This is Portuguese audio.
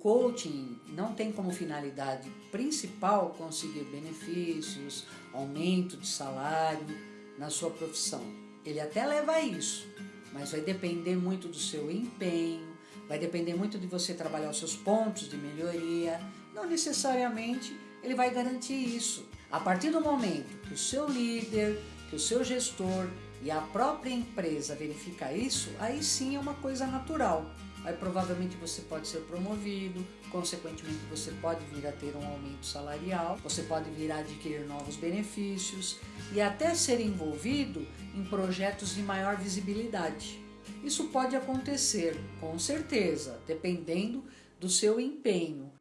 coaching não tem como finalidade principal conseguir benefícios, aumento de salário na sua profissão. Ele até leva a isso, mas vai depender muito do seu empenho, vai depender muito de você trabalhar os seus pontos de melhoria. Não necessariamente ele vai garantir isso. A partir do momento que o seu líder, que o seu gestor e a própria empresa verifica isso, aí sim é uma coisa natural. Aí provavelmente você pode ser promovido, consequentemente você pode vir a ter um aumento salarial, você pode vir a adquirir novos benefícios e até ser envolvido em projetos de maior visibilidade. Isso pode acontecer, com certeza, dependendo do seu empenho